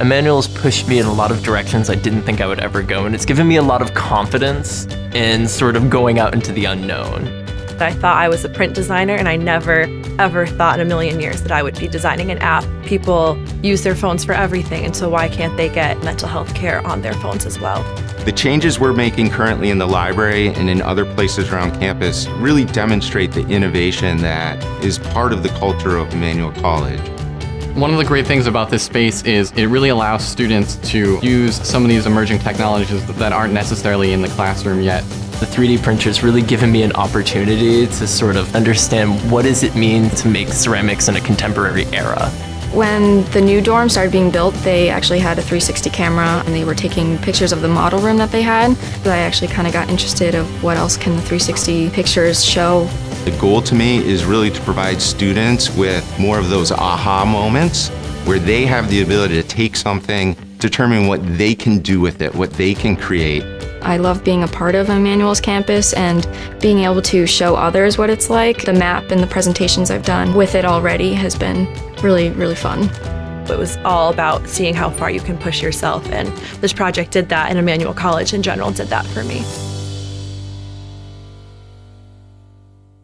Emmanuel's pushed me in a lot of directions I didn't think I would ever go, and it's given me a lot of confidence in sort of going out into the unknown. I thought I was a print designer, and I never, ever thought in a million years that I would be designing an app. People use their phones for everything, and so why can't they get mental health care on their phones as well? The changes we're making currently in the library and in other places around campus really demonstrate the innovation that is part of the culture of Emmanuel College. One of the great things about this space is it really allows students to use some of these emerging technologies that aren't necessarily in the classroom yet. The 3D printer's really given me an opportunity to sort of understand what does it mean to make ceramics in a contemporary era. When the new dorm started being built, they actually had a 360 camera and they were taking pictures of the model room that they had. I actually kind of got interested of what else can the 360 pictures show. The goal to me is really to provide students with more of those aha moments where they have the ability to take something, determine what they can do with it, what they can create. I love being a part of Emmanuel's campus and being able to show others what it's like. The map and the presentations I've done with it already has been really, really fun. It was all about seeing how far you can push yourself, and this project did that, and Emmanuel College in general did that for me.